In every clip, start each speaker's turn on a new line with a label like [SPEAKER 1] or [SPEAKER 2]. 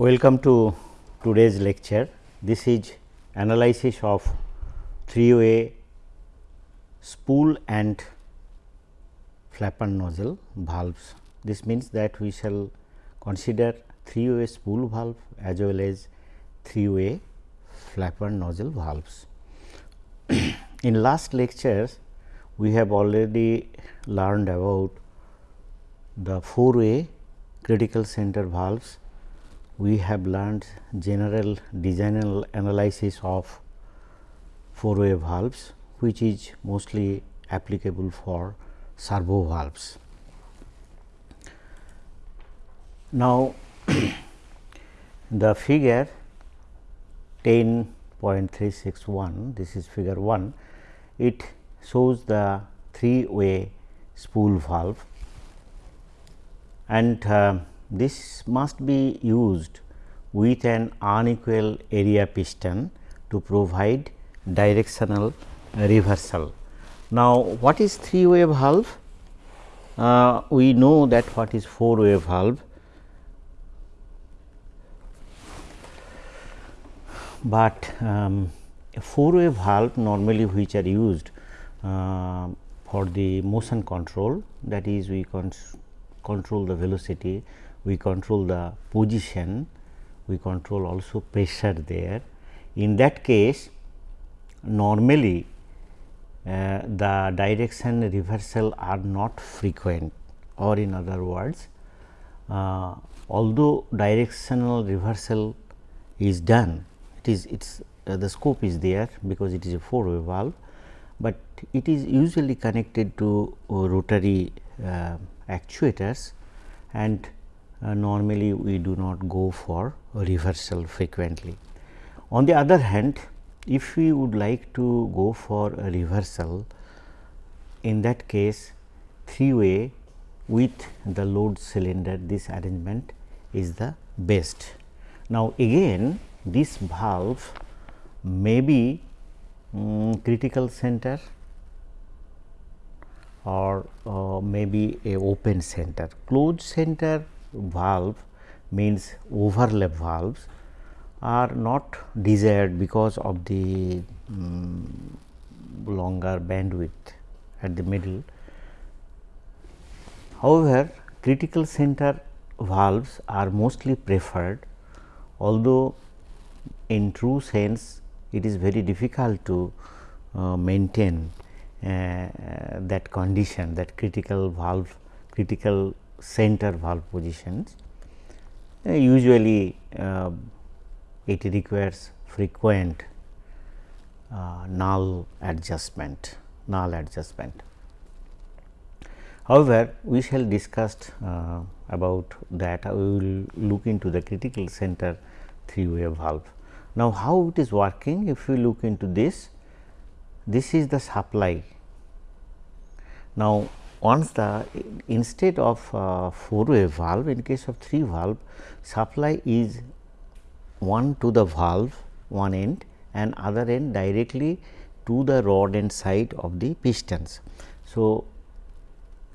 [SPEAKER 1] Welcome to today's lecture. This is analysis of three way spool and flapper nozzle valves. This means that we shall consider three way spool valve as well as three way flapper nozzle valves. In last lectures, we have already learned about the four way critical center valves. We have learned general design analysis of four way valves, which is mostly applicable for servo valves. Now, the figure 10.361 this is figure 1 it shows the three way spool valve and uh, this must be used with an unequal area piston to provide directional reversal. Now, what is three way valve? Uh, we know that what is four way valve but um, a four way valve normally which are used uh, for the motion control that is we con control the velocity, we control the position, we control also pressure there. In that case normally uh, the direction reversal are not frequent or in other words uh, although directional reversal is done it is its uh, the scope is there because it is a four way valve, but it is usually connected to rotary uh, actuators and uh, normally we do not go for a reversal frequently. On the other hand, if we would like to go for a reversal, in that case three way with the load cylinder this arrangement is the best. Now, again this valve may be um, critical center or uh, maybe a open center. Closed center valve means overlap valves are not desired because of the um, longer bandwidth at the middle. However, critical center valves are mostly preferred although in true sense it is very difficult to uh, maintain uh, that condition that critical valve critical center valve positions. Uh, usually uh, it requires frequent uh, null adjustment null adjustment. However, we shall discuss uh, about that we will look into the critical center three way valve. Now, how it is working if we look into this, this is the supply. Now, once the instead of uh, four way valve in case of three valve supply is one to the valve one end and other end directly to the rod end side of the pistons. So,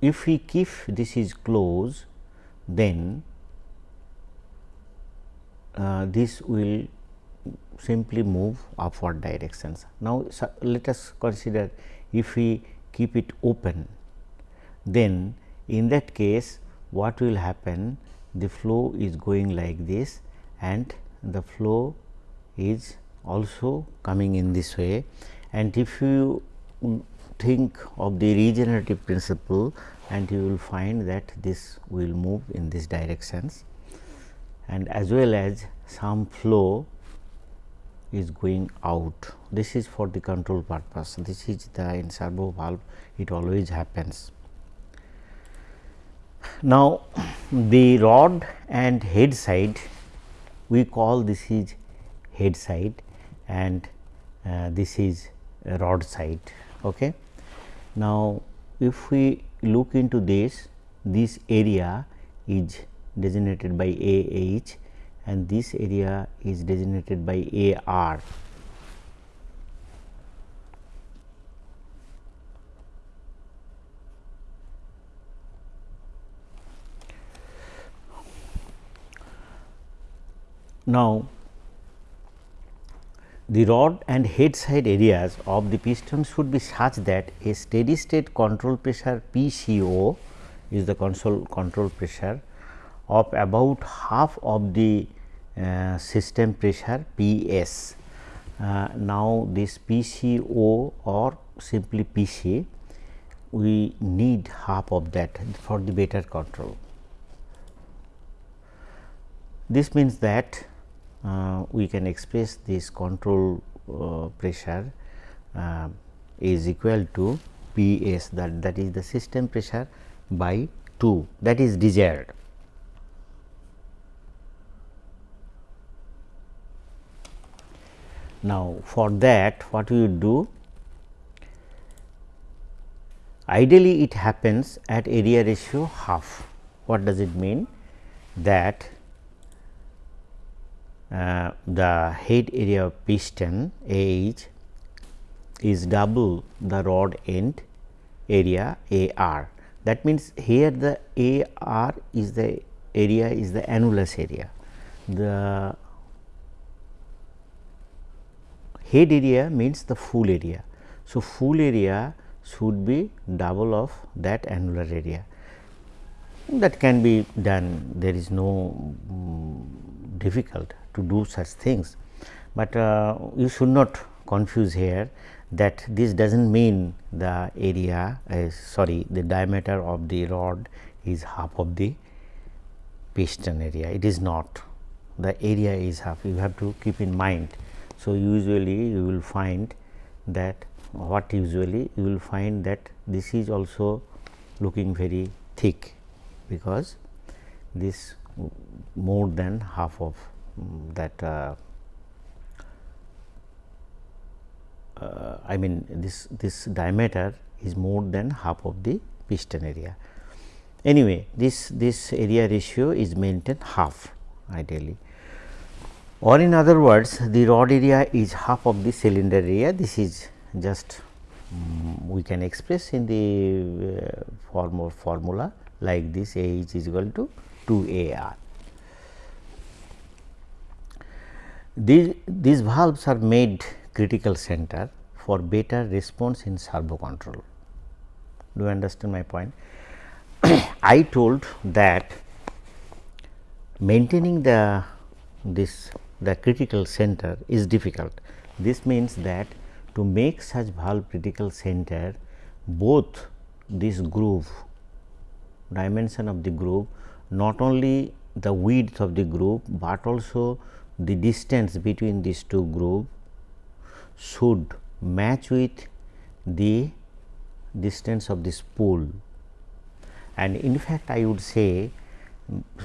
[SPEAKER 1] if we keep this is closed then uh, this will simply move upward directions. Now, so let us consider if we keep it open, then in that case what will happen the flow is going like this and the flow is also coming in this way and if you think of the regenerative principle and you will find that this will move in these directions and as well as some flow is going out. This is for the control purpose. This is the in servo valve it always happens. Now, the rod and head side we call this is head side and uh, this is rod side. Okay. Now, if we look into this, this area is designated by A H and this area is designated by A R. Now, the rod and head side areas of the piston should be such that a steady state control pressure PCO is the control control pressure of about half of the uh, system pressure PS. Uh, now, this PCO or simply PC we need half of that for the better control. This means that we can express this control uh, pressure uh, is equal to P s that that is the system pressure by 2 that is desired. Now, for that what we do ideally it happens at area ratio half. What does it mean? That uh, the head area of piston H is double the rod end area A r. That means, here the A r is the area is the annulus area. The head area means the full area. So, full area should be double of that annular area that can be done there is no um, difficult to do such things, but uh, you should not confuse here that this does not mean the area is sorry the diameter of the rod is half of the piston area. It is not. The area is half. You have to keep in mind. So, usually you will find that what usually you will find that this is also looking very thick because this more than half of that uh, uh, I mean this this diameter is more than half of the piston area. Anyway, this this area ratio is maintained half ideally or in other words the rod area is half of the cylinder area this is just um, we can express in the uh, form of formula like this A h is equal to 2 A r. These, these valves are made critical center for better response in servo control. Do you understand my point? I told that maintaining the this the critical center is difficult. This means that to make such valve critical center both this groove dimension of the groove not only the width of the groove, but also the distance between these two groove should match with the distance of the spool and in fact I would say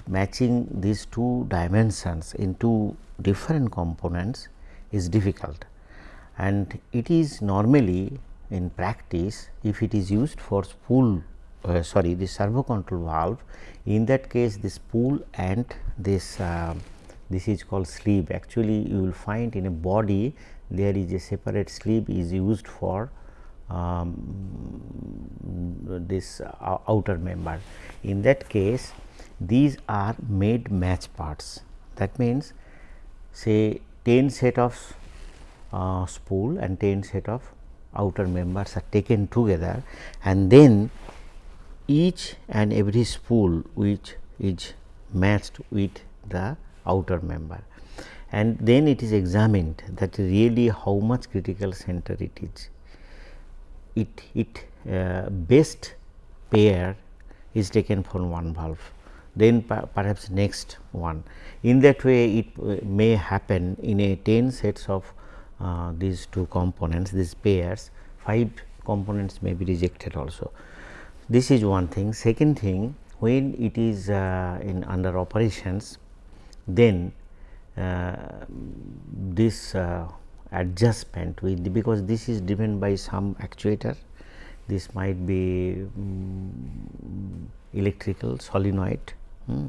[SPEAKER 1] matching these two dimensions in two different components is difficult. And it is normally in practice if it is used for spool uh, sorry the servo control valve in that case this spool and this uh, this is called sleeve. Actually you will find in a body there is a separate sleeve is used for um, this uh, outer member. In that case these are made match parts. That means say 10 set of uh, spool and 10 set of outer members are taken together and then each and every spool which is matched with the outer member and then it is examined that really how much critical center it is. It, it uh, best pair is taken from one valve then perhaps next one. In that way it uh, may happen in a 10 sets of uh, these two components these pairs 5 components may be rejected also. This is one thing. Second thing when it is uh, in under operations then uh, this uh, adjustment with because this is driven by some actuator this might be um, electrical solenoid. Hmm.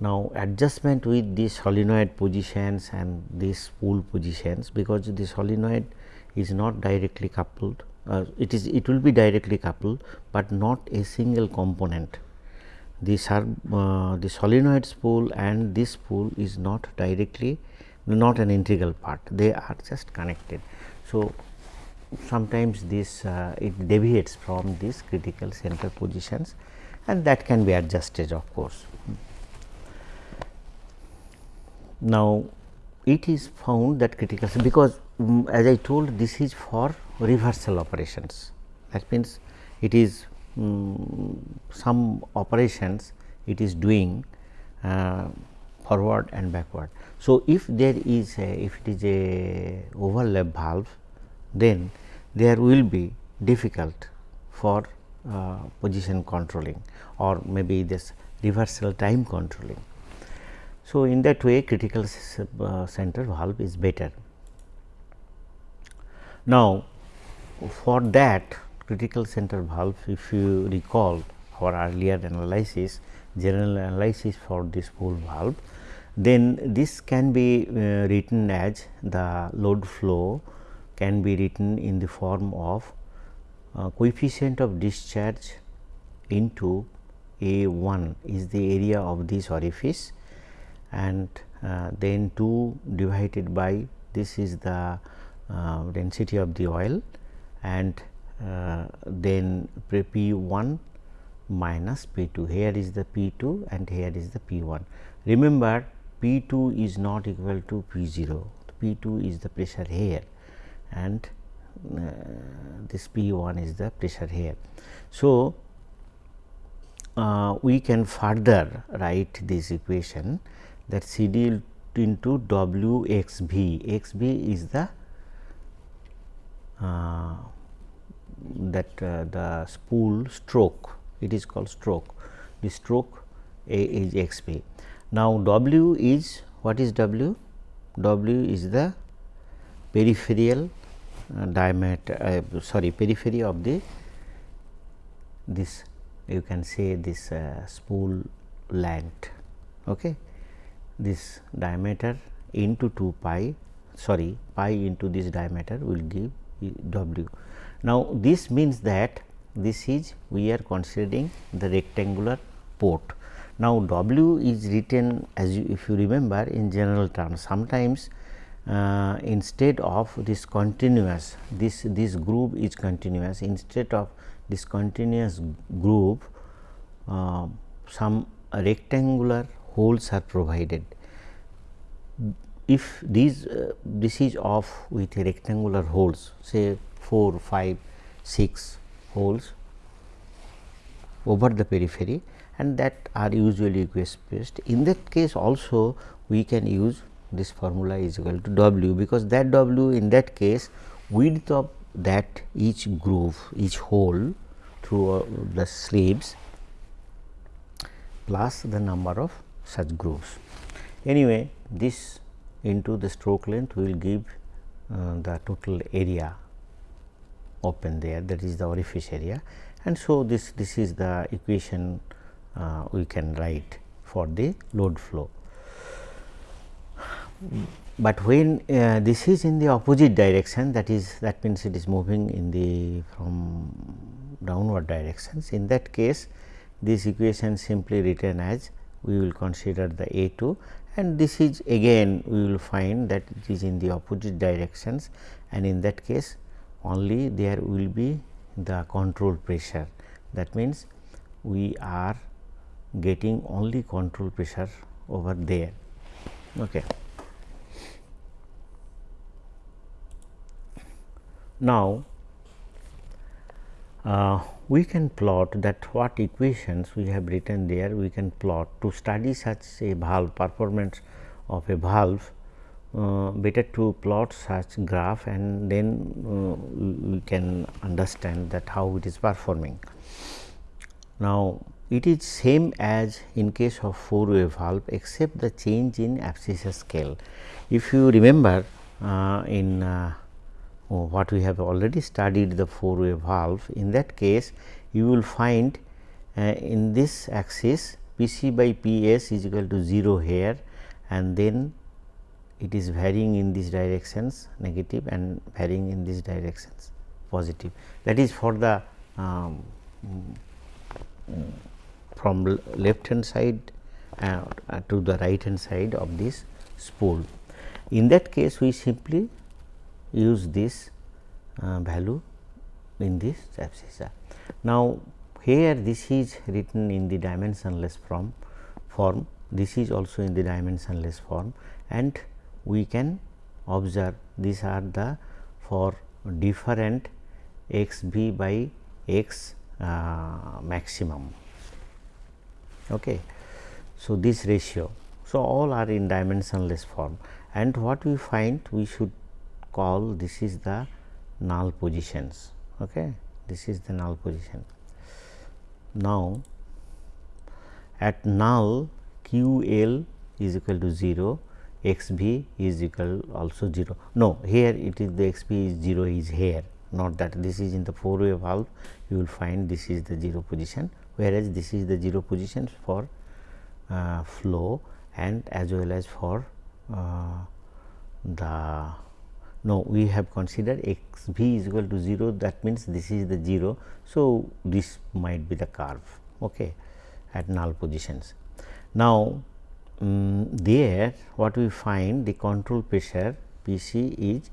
[SPEAKER 1] Now, adjustment with the solenoid positions and these spool positions because the solenoid is not directly coupled uh, it is it will be directly coupled, but not a single component the, uh, the solenoid spool and this spool is not directly not an integral part they are just connected. So, sometimes this uh, it deviates from these critical center positions and that can be adjusted of course. Now, it is found that critical because um, as I told this is for reversal operations that means it is um, some operations it is doing uh, forward and backward. So, if there is a if it is a overlap valve then there will be difficult for uh, position controlling or maybe this reversal time controlling. So, in that way critical uh, center valve is better. Now, for that critical center valve if you recall our earlier analysis general analysis for this spool valve then this can be uh, written as the load flow can be written in the form of uh, coefficient of discharge into A 1 is the area of this orifice and uh, then 2 divided by this is the uh, density of the oil and then P 1 minus P 2 here is the P 2 and here is the P 1. Remember P 2 is not equal to P 0 P 2 is the pressure here and uh, this P 1 is the pressure here. So, uh, we can further write this equation that C D into W x V, x V is the uh, that uh, the spool stroke it is called stroke the stroke A is x V. Now, W is what is W? W is the peripheral uh, diameter uh, sorry periphery of the this you can say this uh, spool length. Okay this diameter into 2 pi sorry pi into this diameter will give w. Now, this means that this is we are considering the rectangular port. Now, w is written as you if you remember in general terms sometimes uh, instead of this continuous this this groove is continuous instead of this continuous groove uh, some rectangular holes are provided. If these uh, this is off with rectangular holes say 4, 5, 6 holes over the periphery and that are usually equation based. In that case also we can use this formula is equal to W because that W in that case width of that each groove each hole through uh, the sleeves plus the number of such grooves. Anyway, this into the stroke length will give uh, the total area open there that is the orifice area. And so this this is the equation uh, we can write for the load flow. But when uh, this is in the opposite direction that is that means it is moving in the from downward directions. In that case this equation simply written as we will consider the A 2 and this is again we will find that it is in the opposite directions. And in that case only there will be the control pressure that means we are getting only control pressure over there. Okay. Now, uh, we can plot that what equations we have written there we can plot to study such a valve performance of a valve uh, better to plot such graph and then uh, we can understand that how it is performing. Now, it is same as in case of four way valve except the change in abscissa scale. If you remember uh, in uh, oh, what we have already studied the four way valve in that case you will find uh, in this axis P c by P s is equal to 0 here and then it is varying in these directions negative and varying in these directions positive that is for the um, from left hand side uh, to the right hand side of this spool. In that case we simply use this uh, value in this abscissa. Now, here this is written in the dimensionless form form this is also in the dimensionless form and we can observe these are the for different x b by x uh, maximum. Okay. So, this ratio. So, all are in dimensionless form and what we find we should call this is the null positions. Okay. This is the null position. Now, at null q l is equal to 0 x b is equal also 0. No, here it is the x b is 0 is here not that this is in the four way valve you will find this is the 0 position whereas this is the 0 position for uh, flow and as well as for uh, the no we have considered x b is equal to 0 that means this is the 0. So, this might be the curve okay, at null positions. Now, um, there what we find the control pressure P c is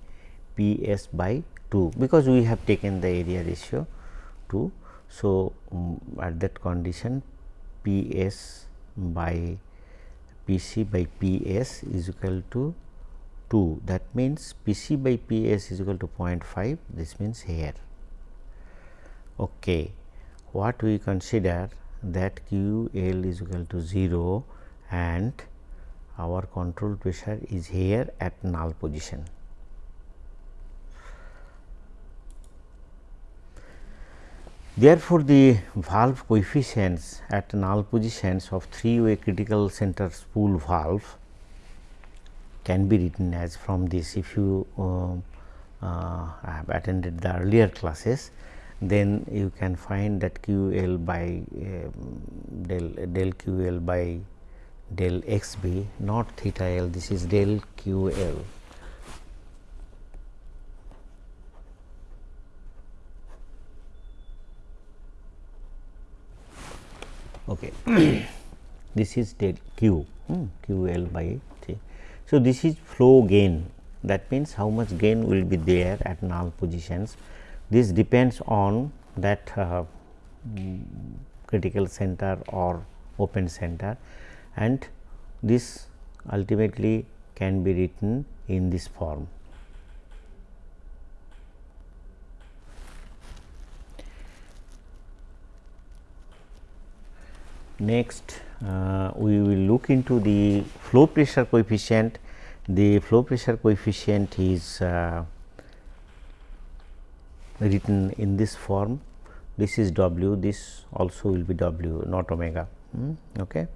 [SPEAKER 1] P s by 2 because we have taken the area ratio 2. So, um, at that condition P s by P c by P s is equal to 2 that means P c by P s is equal to 0.5 this means here. Okay. What we consider that Q L is equal to 0 and our control pressure is here at null position. Therefore, the valve coefficients at null positions of three way critical center spool valve can be written as from this if you uh, uh, have attended the earlier classes then you can find that q l by uh, del del q l by del x b not theta l this is del q l okay. this is del q hmm, q l by t. So, this is flow gain that means how much gain will be there at null positions. This depends on that uh, critical center or open center and this ultimately can be written in this form. Next, uh, we will look into the flow pressure coefficient. The flow pressure coefficient is uh, written in this form. This is W, this also will be W, not omega. Hmm, okay.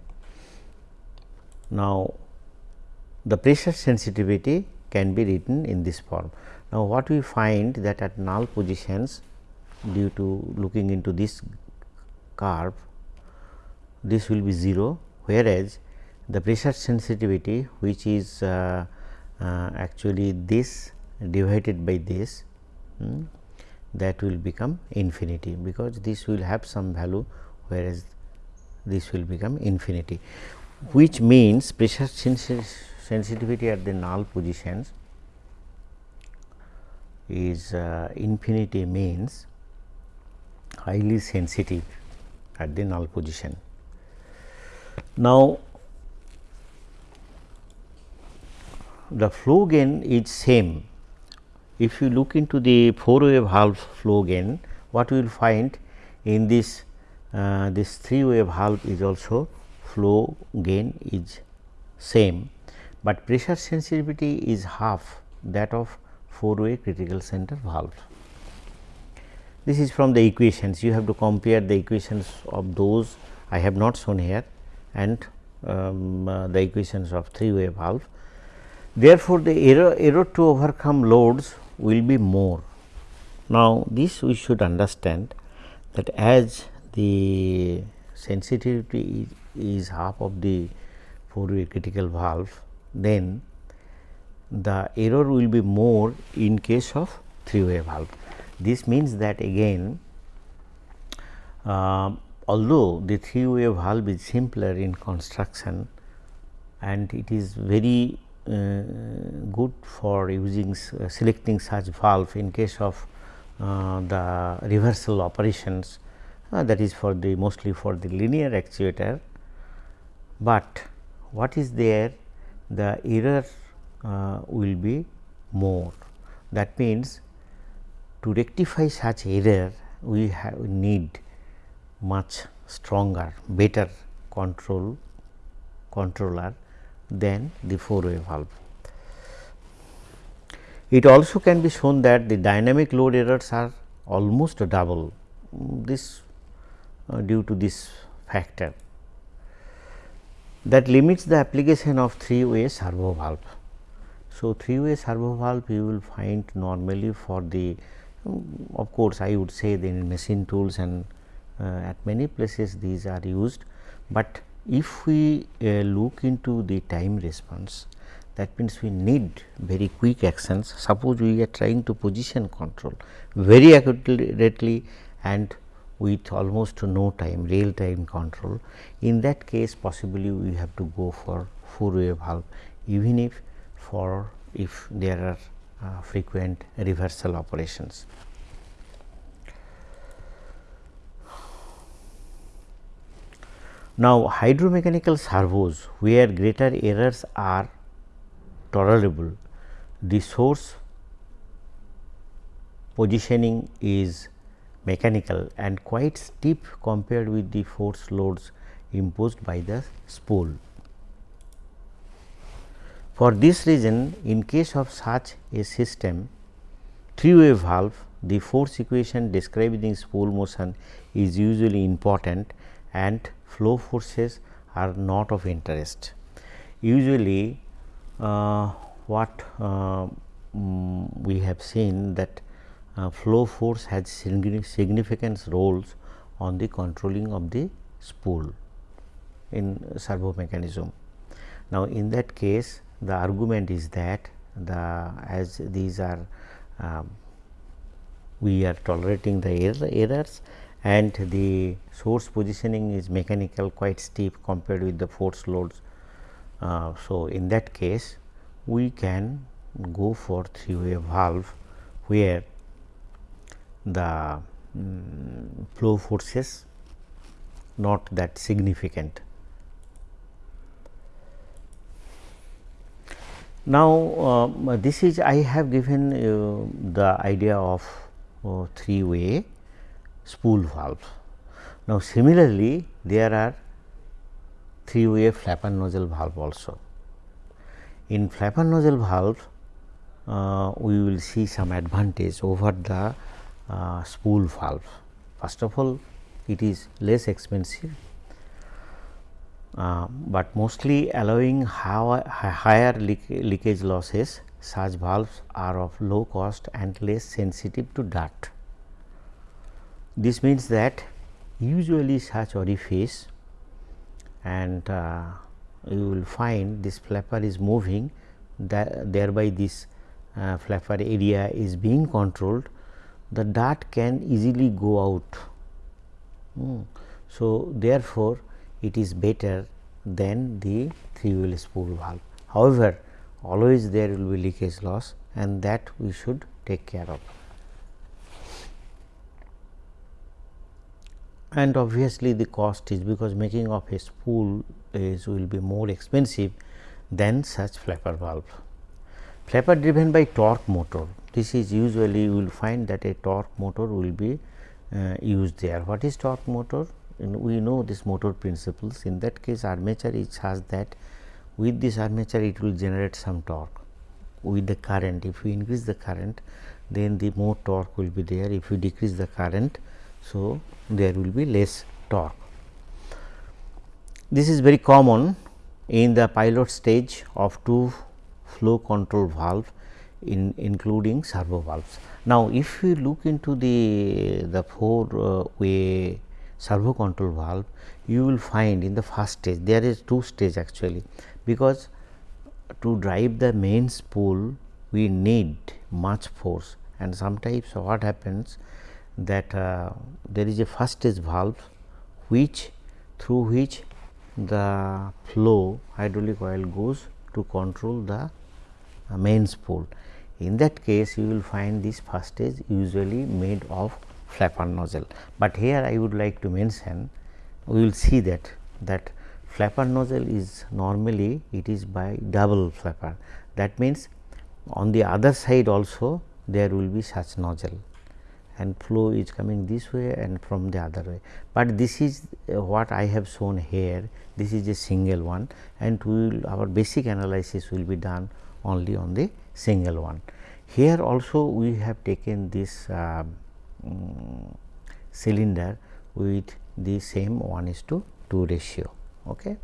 [SPEAKER 1] Now, the pressure sensitivity can be written in this form. Now, what we find that at null positions due to looking into this curve this will be 0 whereas the pressure sensitivity which is uh, uh, actually this divided by this hmm, that will become infinity because this will have some value whereas this will become infinity which means pressure sensitivity at the null positions is uh, infinity means highly sensitive at the null position. Now, the flow gain is same. If you look into the four way valve flow gain, what we will find in this uh, this three way valve is also flow gain is same, but pressure sensitivity is half that of four way critical center valve. This is from the equations you have to compare the equations of those I have not shown here and um, uh, the equations of three way valve. Therefore, the error, error to overcome loads will be more. Now, this we should understand that as the sensitivity is, half of the four way critical valve, then the error will be more in case of three way valve. This means that again uh, although the three way valve is simpler in construction and it is very uh, good for using uh, selecting such valve in case of uh, the reversal operations uh, that is for the mostly for the linear actuator, but what is there the error uh, will be more. That means, to rectify such error we have need much stronger better control controller than the four way valve. It also can be shown that the dynamic load errors are almost double this uh, due to this factor that limits the application of three way servo valve. So, three way servo valve you will find normally for the um, of course, I would say the machine tools and uh, at many places these are used, but if we uh, look into the time response that means we need very quick actions suppose we are trying to position control very accurately and with almost no time real time control in that case possibly we have to go for four way valve even if for if there are uh, frequent reversal operations. Now, hydromechanical servos where greater errors are tolerable, the source positioning is mechanical and quite steep compared with the force loads imposed by the spool. For this reason, in case of such a system, three way valve, the force equation describing spool motion is usually important and flow forces are not of interest. Usually uh, what uh, um, we have seen that uh, flow force has significant roles on the controlling of the spool in servo mechanism. Now, in that case the argument is that the as these are um, we are tolerating the error, errors and the source positioning is mechanical quite steep compared with the force loads. Uh, so, in that case we can go for three way valve where the um, flow forces not that significant. Now, uh, this is I have given uh, the idea of uh, three way spool valve. Now, similarly, there are three way flapper nozzle valve also. In flapper nozzle valve, uh, we will see some advantage over the uh, spool valve. First of all, it is less expensive uh, but mostly allowing higher leak leakage losses such valves are of low cost and less sensitive to dirt. This means that usually such orifice and uh, you will find this flapper is moving that thereby this uh, flapper area is being controlled the dart can easily go out. Mm. So, therefore, it is better than the three way spool valve. However, always there will be leakage loss and that we should take care of. And obviously, the cost is because making of a spool is will be more expensive than such flapper valve. Flapper driven by torque motor, this is usually you will find that a torque motor will be uh, used there. What is torque motor? we know this motor principles. In that case armature is such that with this armature it will generate some torque. With the current if we increase the current then the more torque will be there. If we decrease the current so there will be less torque. This is very common in the pilot stage of two flow control valve in including servo valves now if we look into the the four uh, way servo control valve you will find in the first stage there is two stage actually because to drive the main spool we need much force and sometimes what happens that uh, there is a first stage valve which through which the flow hydraulic oil goes to control the uh, main spool. In that case you will find this first stage usually made of flapper nozzle, but here I would like to mention we will see that that flapper nozzle is normally it is by double flapper. That means on the other side also there will be such nozzle. And flow is coming this way and from the other way. But this is uh, what I have shown here this is a single one. And we will our basic analysis will be done only on the single one. Here also we have taken this uh, um, cylinder with the same 1 is to 2 ratio. Okay.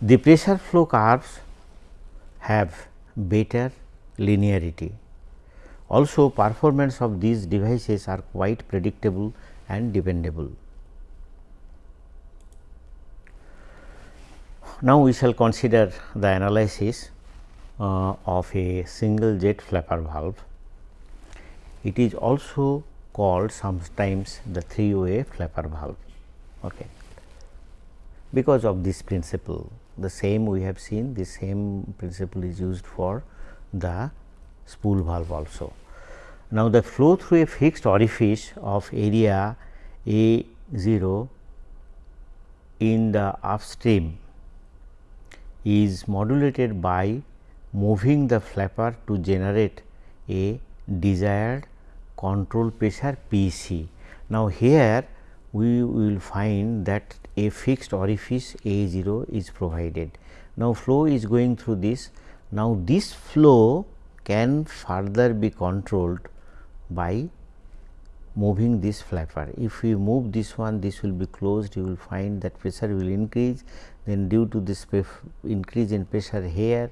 [SPEAKER 1] The pressure flow curves have better linearity. Also performance of these devices are quite predictable and dependable. Now, we shall consider the analysis uh, of a single jet flapper valve. It is also called sometimes the three way flapper valve okay. because of this principle the same we have seen the same principle is used for the spool valve also. Now, the flow through a fixed orifice of area A 0 in the upstream is modulated by moving the flapper to generate a desired control pressure P c. Now, here we will find that a fixed orifice A 0 is provided. Now, flow is going through this. Now, this flow can further be controlled by moving this flapper. If we move this one, this will be closed, you will find that pressure will increase. Then due to this increase in pressure here,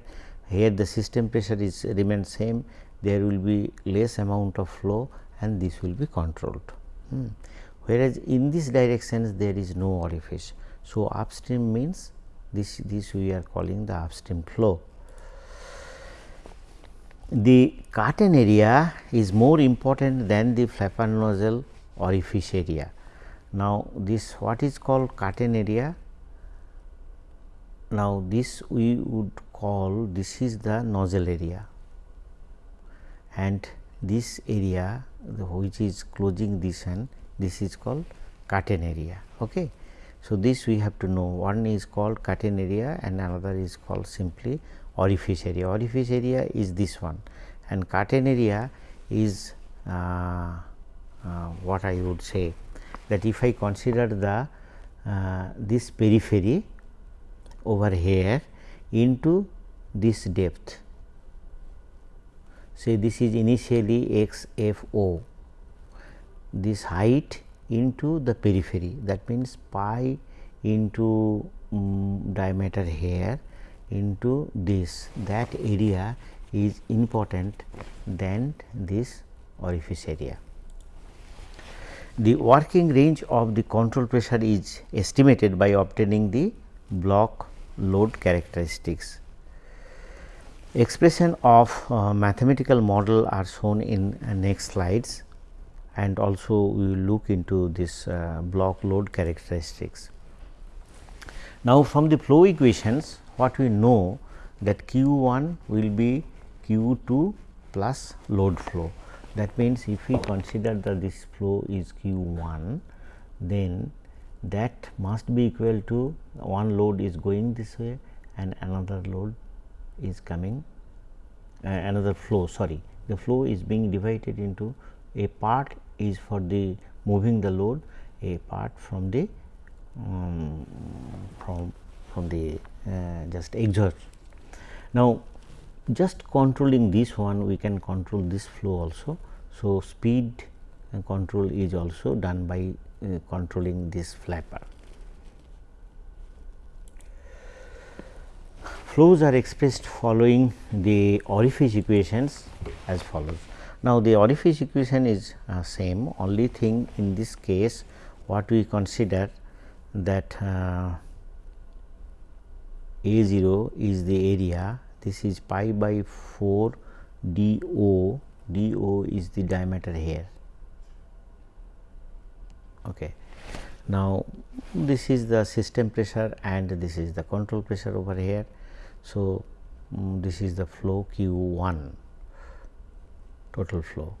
[SPEAKER 1] here the system pressure is remain same, there will be less amount of flow and this will be controlled. Hmm. Whereas, in this direction there is no orifice. So, upstream means this, this we are calling the upstream flow. The curtain area is more important than the flapper nozzle orifice area. Now, this what is called curtain area? Now, this we would call this is the nozzle area and this area which is closing this and this is called curtain area. Okay. So, this we have to know one is called curtain area and another is called simply orifice area. Orifice area is this one and curtain area is uh, uh, what I would say that if I consider the uh, this periphery over here into this depth say this is initially x f o this height into the periphery that means pi into um, diameter here into this that area is important than this orifice area. The working range of the control pressure is estimated by obtaining the block load characteristics. Expression of uh, mathematical model are shown in uh, next slides and also we will look into this uh, block load characteristics. Now, from the flow equations what we know that q 1 will be q 2 plus load flow. That means, if we consider that this flow is q 1 then that must be equal to one load is going this way and another load is coming uh, another flow sorry the flow is being divided into a part is for the moving the load a part from the um, from from the uh, just exhaust. Now, just controlling this one we can control this flow also. So, speed control is also done by uh, controlling this flapper. Flows are expressed following the orifice equations as follows. Now, the orifice equation is uh, same only thing in this case what we consider that uh, A 0 is the area this is pi by 4 d o d o is the diameter here. Okay. Now, this is the system pressure and this is the control pressure over here. So, um, this is the flow Q 1 total flow.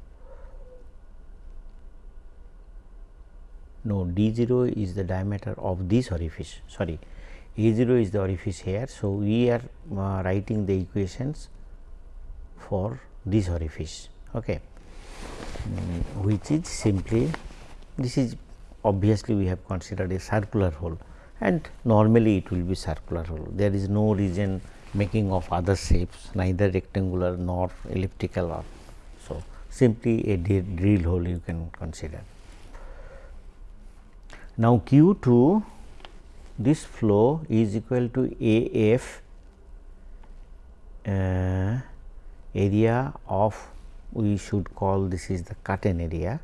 [SPEAKER 1] No D 0 is the diameter of this orifice sorry A 0 is the orifice here. So, we are uh, writing the equations for this orifice okay, um, which is simply this is obviously we have considered a circular hole and normally it will be circular hole. There is no reason making of other shapes neither rectangular nor elliptical or so simply a drill hole you can consider. Now, Q 2 this flow is equal to A f uh, area of we should call this is the curtain area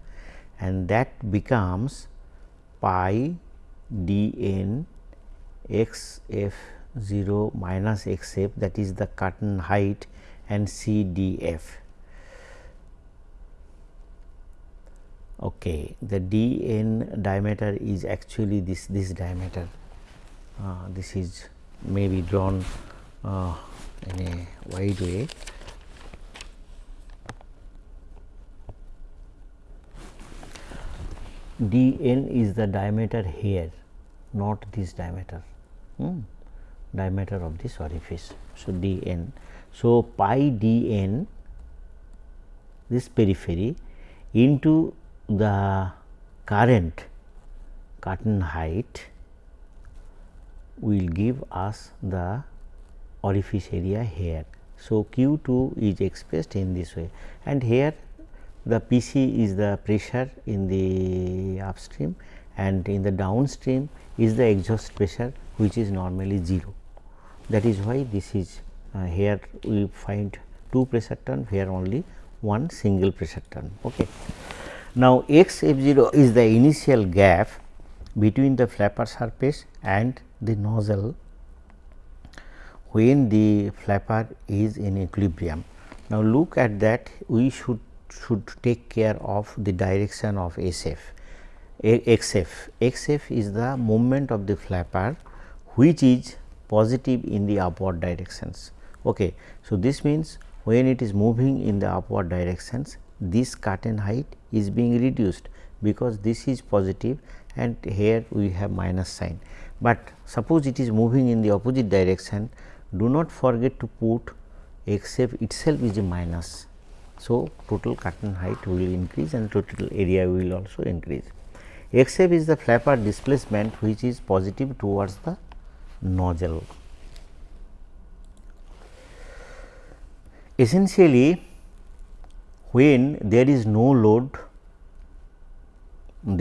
[SPEAKER 1] and that becomes pi d n x f 0 minus x f that is the curtain height and c d f. Okay. The d n diameter is actually this this diameter uh, this is may be drawn uh, in a wide way. D n is the diameter here not this diameter hmm, diameter of this orifice. So, d n. So, pi d n this periphery into the current curtain height will give us the orifice area here. So, Q 2 is expressed in this way and here the P c is the pressure in the upstream and in the downstream is the exhaust pressure which is normally 0. That is why this is uh, here we find two pressure turn here only one single pressure turn. Okay. Now, x f 0 is the initial gap between the flapper surface and the nozzle when the flapper is in equilibrium. Now, look at that we should should take care of the direction of SF. XF. XF is the movement of the flapper which is positive in the upward directions. Okay. So, this means when it is moving in the upward directions this curtain height is being reduced because this is positive and here we have minus sign. But suppose it is moving in the opposite direction do not forget to put xf itself is a minus. So, total curtain height will increase and total area will also increase. xf is the flapper displacement which is positive towards the nozzle. Essentially when there is no load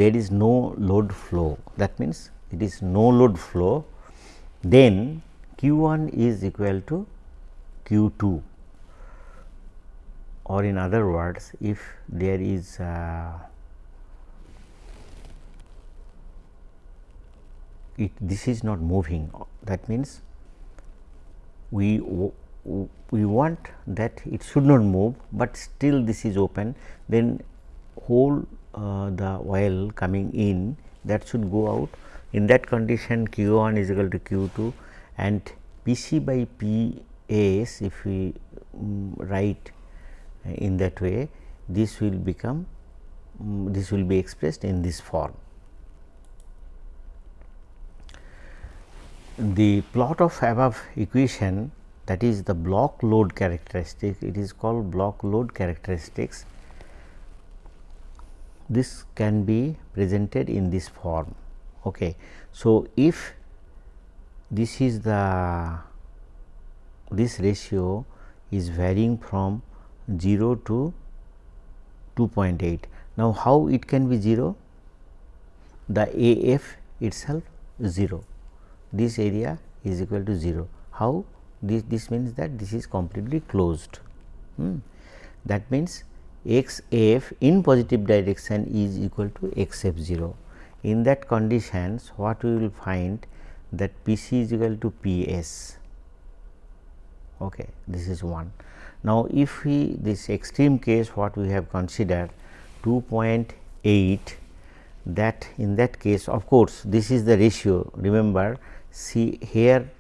[SPEAKER 1] there is no load flow that means it is no load flow then q 1 is equal to q 2 or in other words if there is it this is not moving that means we we want that it should not move, but still this is open then whole uh, the oil coming in that should go out. In that condition q 1 is equal to q 2 and P c by P s if we um, write in that way this will become um, this will be expressed in this form. The plot of above equation that is the block load characteristic it is called block load characteristics this can be presented in this form. Okay. So, if this is the this ratio is varying from 0 to 2.8. Now, how it can be 0? The A f itself 0, this area is equal to 0. How? This, this means that this is completely closed. Hmm. That means x f in positive direction is equal to x f 0. In that conditions what we will find that P c is equal to P s. Okay, this is one. Now, if we this extreme case what we have considered 2.8 that in that case of course, this is the ratio. Remember see here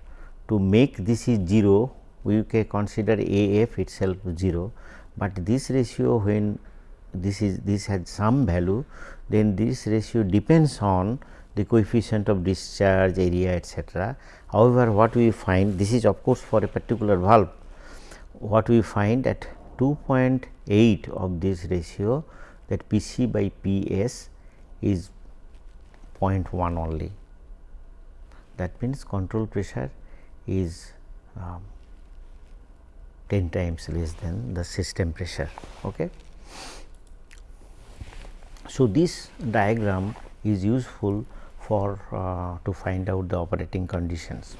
[SPEAKER 1] to make this is 0 we can consider A f itself 0, but this ratio when this is this has some value then this ratio depends on the coefficient of discharge area etcetera. However, what we find this is of course for a particular valve what we find at 2.8 of this ratio that P c by P s is 0.1 only. That means, control pressure is um, 10 times less than the system pressure. Okay. So, this diagram is useful for uh, to find out the operating conditions.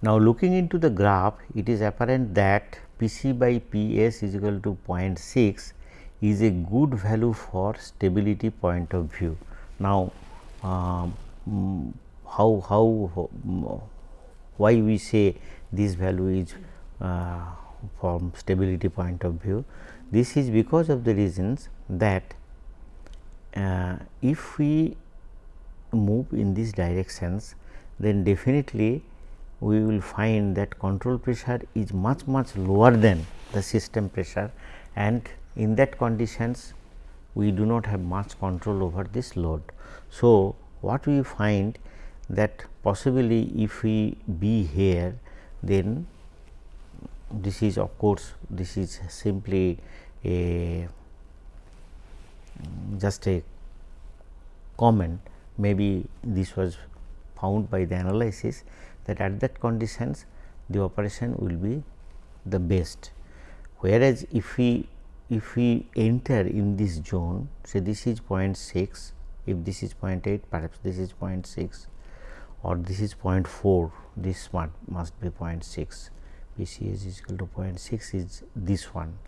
[SPEAKER 1] Now, looking into the graph it is apparent that P c by P s is equal to 0.6 is a good value for stability point of view. Now, um, how, how why we say this value is uh, from stability point of view. This is because of the reasons that uh, if we move in these directions then definitely we will find that control pressure is much much lower than the system pressure and in that conditions we do not have much control over this load. So, what we find that possibly if we be here then this is of course, this is simply a just a comment maybe this was found by the analysis that at that conditions the operation will be the best. Whereas, if we if we enter in this zone say this is 0.6 if this is 0.8 perhaps this is 0.6 or this is 0.4 this one must be 0.6 PCS is equal to 0.6 is this one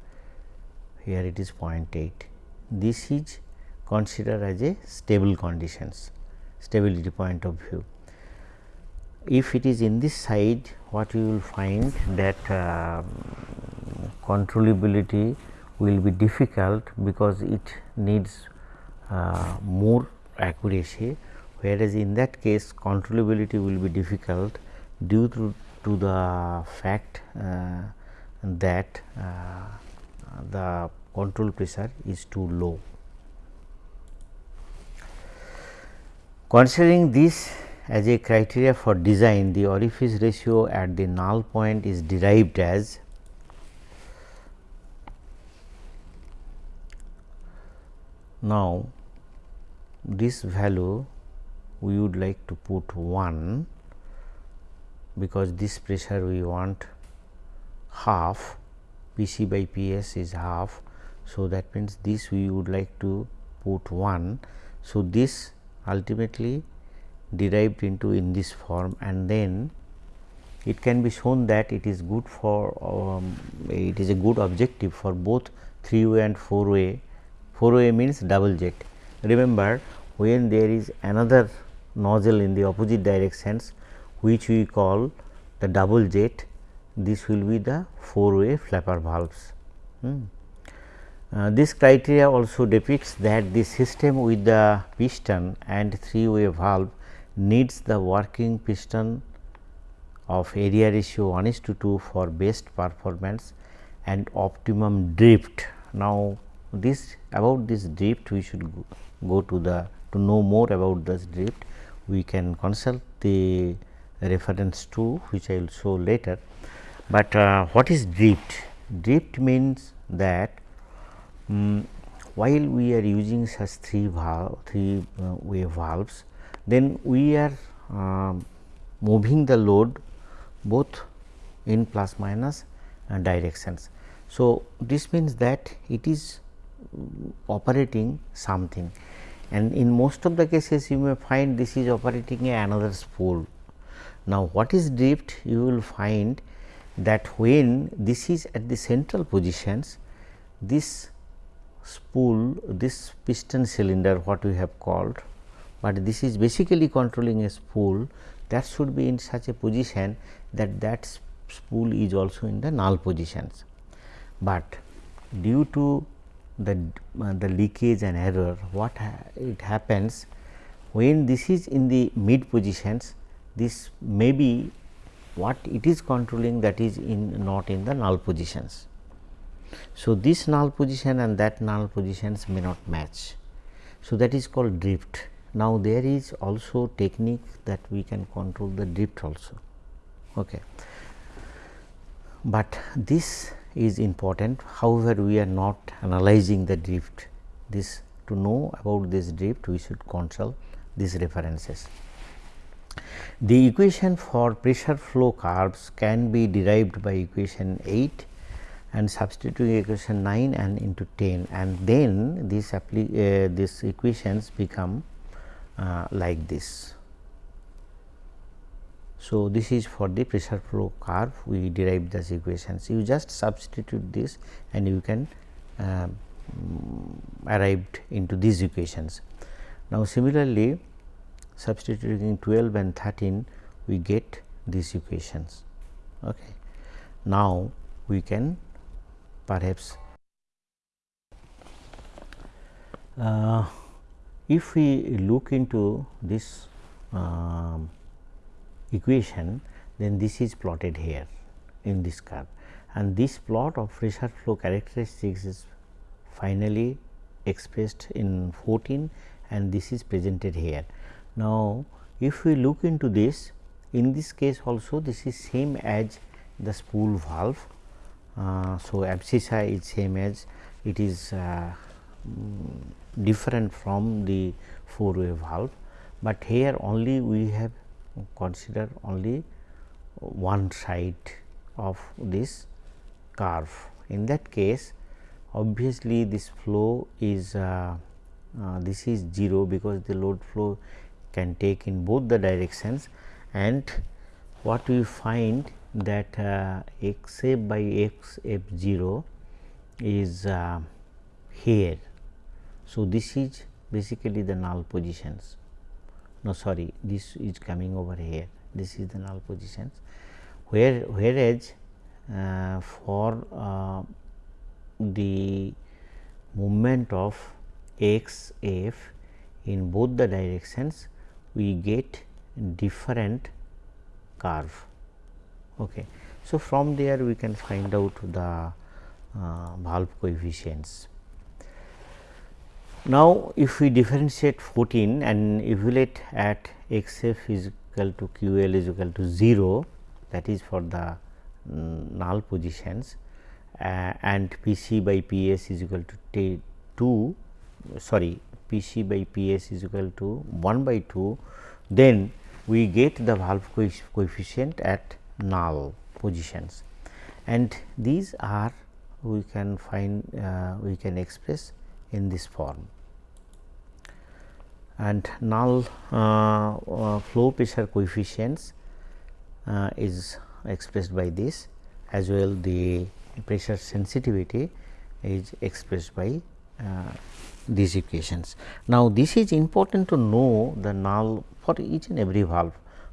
[SPEAKER 1] here it is 0.8 this is considered as a stable conditions stability point of view. If it is in this side what you will find that uh, controllability will be difficult because it needs uh, more accuracy whereas in that case controllability will be difficult due to, to the fact uh, that uh, the control pressure is too low. Considering this as a criteria for design, the orifice ratio at the null point is derived as now this value we would like to put 1 because this pressure we want half P c by P s is half. So, that means, this we would like to put 1. So, this ultimately derived into in this form and then it can be shown that it is good for um, it is a good objective for both 3 way and 4 way 4 way means double jet. Remember when there is another nozzle in the opposite directions which we call the double jet this will be the 4 way flapper valves. Hmm. Uh, this criteria also depicts that the system with the piston and 3 way valve needs the working piston of area ratio 1 is to 2 for best performance and optimum drift. Now, this about this drift we should go, go to the to know more about this drift we can consult the reference to which I will show later. But uh, what is drift? Drift means that um, while we are using such three valve three uh, way valves then we are uh, moving the load both in plus minus uh, directions. So, this means that it is operating something and in most of the cases you may find this is operating another spool. Now, what is drift you will find that when this is at the central positions this spool this piston cylinder what we have called, but this is basically controlling a spool that should be in such a position that that spool is also in the null positions. But due to the, uh, the leakage and error what ha it happens when this is in the mid positions this may be what it is controlling that is in not in the null positions. So, this null position and that null positions may not match. So, that is called drift. Now, there is also technique that we can control the drift also. Okay. But this is important however, we are not analyzing the drift this to know about this drift we should consult these references. The equation for pressure flow curves can be derived by equation 8 and substituting equation 9 and into 10 and then uh, these equations become uh, like this. So, this is for the pressure flow curve we derived these equations you just substitute this and you can uh, arrived into these equations. Now, similarly substituting 12 and 13 we get these equations. Okay. Now, we can perhaps uh, if we look into this uh, equation then this is plotted here in this curve and this plot of pressure flow characteristics is finally expressed in 14 and this is presented here. Now, if we look into this in this case also this is same as the spool valve uh, so, abscissa is same as it is uh, mm, different from the four way valve, but here only we have considered only one side of this curve. In that case obviously, this flow is uh, uh, this is 0 because the load flow can take in both the directions and what we find that uh, by x f 0 is uh, here. So, this is basically the null positions no sorry this is coming over here this is the null positions where whereas uh, for uh, the movement of x f in both the directions we get different curve Okay. So, from there we can find out the uh, valve coefficients. Now, if we differentiate 14 and evaluate at x f is equal to q l is equal to 0 that is for the um, null positions uh, and P c by P s is equal to t 2 sorry P c by P s is equal to 1 by 2 then we get the valve coefficient at null positions. And these are we can find uh, we can express in this form and null uh, uh, flow pressure coefficients uh, is expressed by this as well the pressure sensitivity is expressed by uh, these equations. Now, this is important to know the null for each and every valve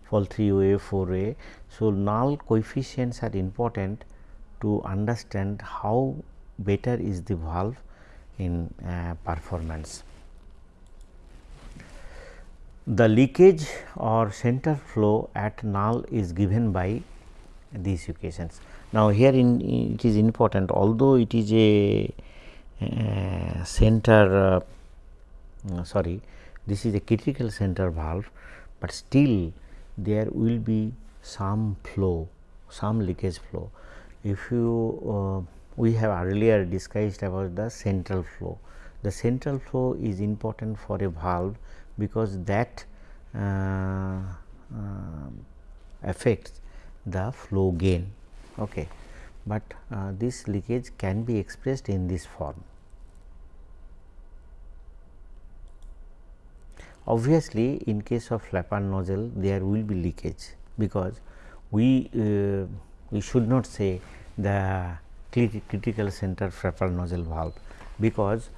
[SPEAKER 1] for 3 way 4 way. So, null coefficients are important to understand how better is the valve in uh, performance. The leakage or center flow at null is given by these equations. Now, here in it is important although it is a uh, center uh, sorry this is a critical center valve, but still there will be some flow, some leakage flow. If you uh, we have earlier discussed about the central flow. The central flow is important for a valve because that uh, uh, affects the flow gain. Okay. But uh, this leakage can be expressed in this form. Obviously, in case of flapper nozzle there will be leakage because we uh, we should not say the critical center flapper nozzle valve because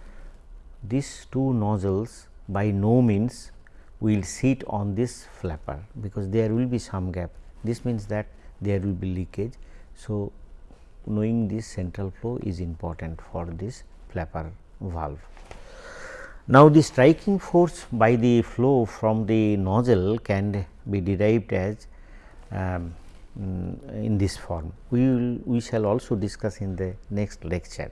[SPEAKER 1] these two nozzles by no means will sit on this flapper because there will be some gap this means that there will be leakage. So, knowing this central flow is important for this flapper valve. Now, the striking force by the flow from the nozzle can be derived as um, Mm, in this form. We will we shall also discuss in the next lecture.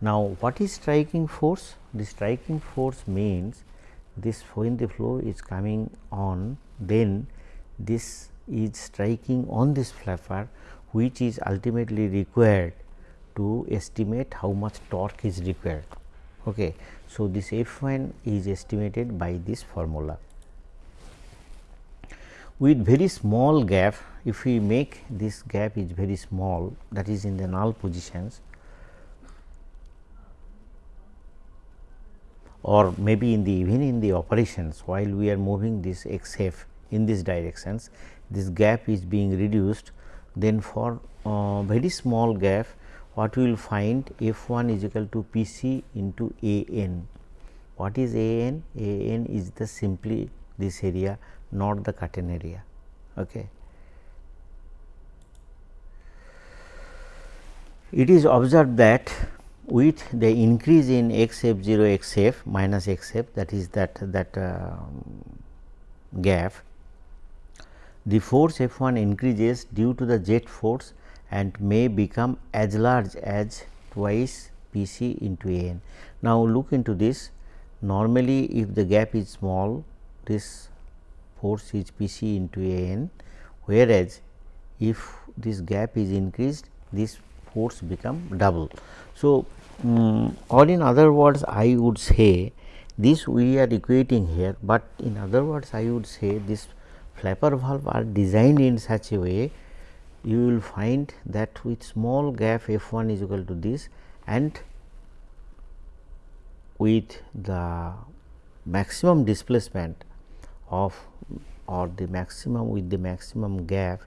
[SPEAKER 1] Now, what is striking force? The striking force means this when the flow is coming on then this is striking on this flapper which is ultimately required to estimate how much torque is required. Okay. So, this F 1 is estimated by this formula. With very small gap, if we make this gap is very small that is in the null positions or maybe in the even in the operations while we are moving this x f in these directions, this gap is being reduced then for uh, very small gap what we will find f 1 is equal to p c into a n. What is a n? a n is the simply this area not the curtain area. Okay. It is observed that with the increase in x f 0 x f minus x f that is that that uh, gap the force F 1 increases due to the jet force and may become as large as twice P c into A n. Now, look into this normally if the gap is small this force is P c into A n whereas, if this gap is increased this force become double. So, um, or in other words I would say this we are equating here, but in other words I would say this flapper valve are designed in such a way you will find that with small gap f 1 is equal to this and with the maximum displacement of or the maximum with the maximum gap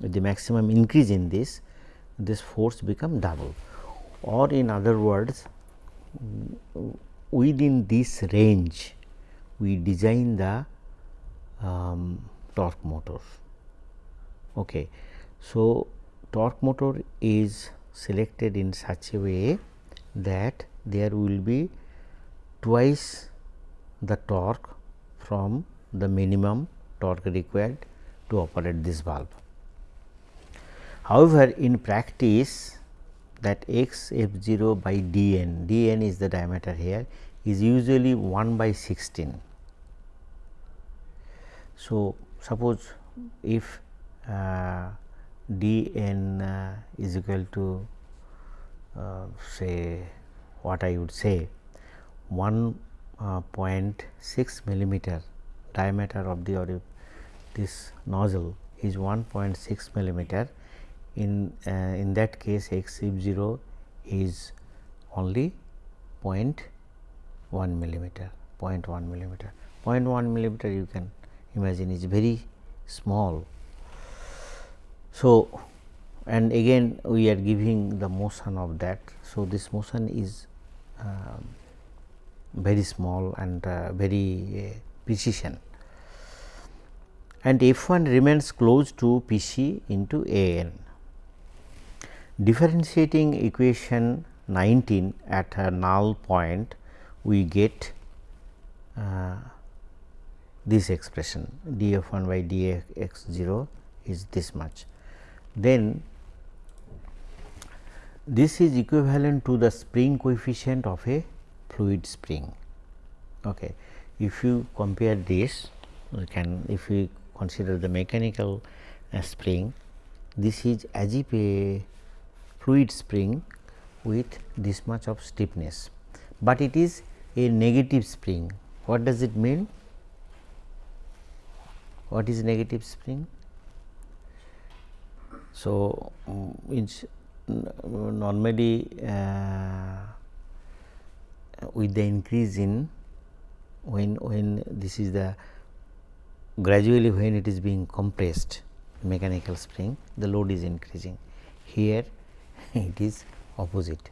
[SPEAKER 1] with the maximum increase in this this force become double or in other words within this range we design the um, torque motor. Okay. So, torque motor is selected in such a way that there will be twice the torque from the minimum torque required to operate this valve. However, in practice that x f 0 by d n, d n is the diameter here is usually 1 by 16 so, suppose if uh, d n uh, is equal to uh, say what I would say 1.6 uh, millimeter diameter of the this nozzle is 1.6 millimeter in uh, in that case x 0 is only 0.1 millimeter 0.1 millimeter 0.1 millimeter you can imagine is very small. So, and again we are giving the motion of that. So, this motion is uh, very small and uh, very uh, precision and F 1 remains close to P c into A n. Differentiating equation 19 at a null point we get uh, this expression d f 1 by d x 0 is this much. Then this is equivalent to the spring coefficient of a fluid spring. Okay. If you compare this, can if we consider the mechanical uh, spring, this is as if a fluid spring with this much of stiffness, but it is a negative spring. What does it mean? What is negative spring? So, it's normally uh, with the increase in when when this is the gradually when it is being compressed mechanical spring the load is increasing. Here it is opposite.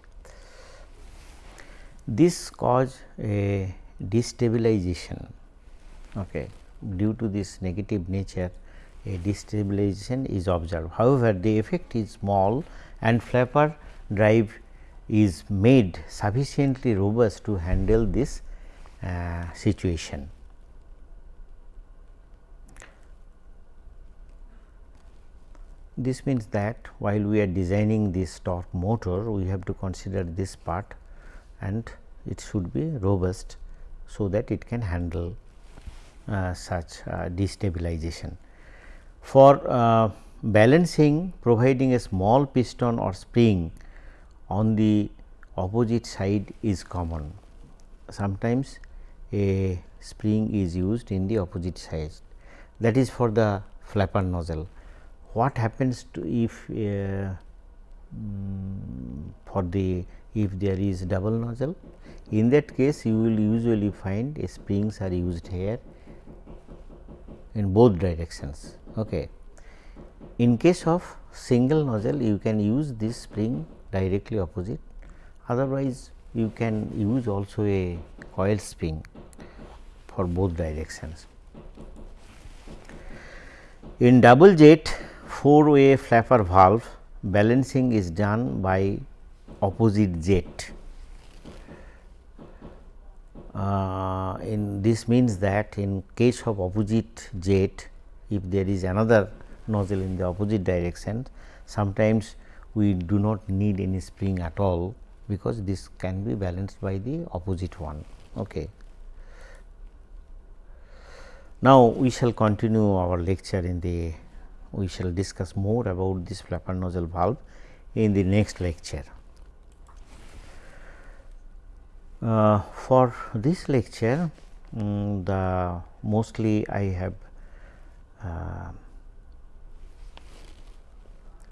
[SPEAKER 1] This cause a destabilization okay? Due to this negative nature a destabilization is observed. However, the effect is small and flapper drive is made sufficiently robust to handle this uh, situation. This means that while we are designing this torque motor, we have to consider this part and it should be robust, so that it can handle uh, such uh, destabilization. For uh, balancing providing a small piston or spring on the opposite side is common. Sometimes a spring is used in the opposite side that is for the flapper nozzle. What happens to if uh, um, for the if there is double nozzle in that case you will usually find springs are used here in both directions. Okay. In case of single nozzle you can use this spring directly opposite otherwise you can use also a coil spring for both directions. In double jet 4 way flapper valve balancing is done by opposite jet. Uh, in this means that in case of opposite jet if there is another nozzle in the opposite direction sometimes we do not need any spring at all because this can be balanced by the opposite one. Okay. Now, we shall continue our lecture in the we shall discuss more about this flapper nozzle valve in the next lecture. Uh, for this lecture um, the mostly I have uh,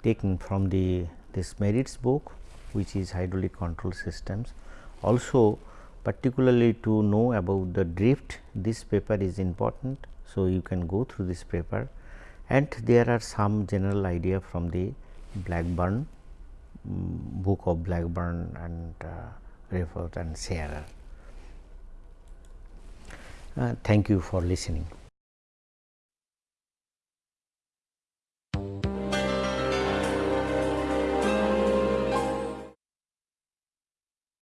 [SPEAKER 1] taken from the this Merritt's book which is hydraulic control systems. Also particularly to know about the drift this paper is important. So, you can go through this paper and there are some general idea from the Blackburn um, book of Blackburn and uh, and Shearer Uh, thank you for listening.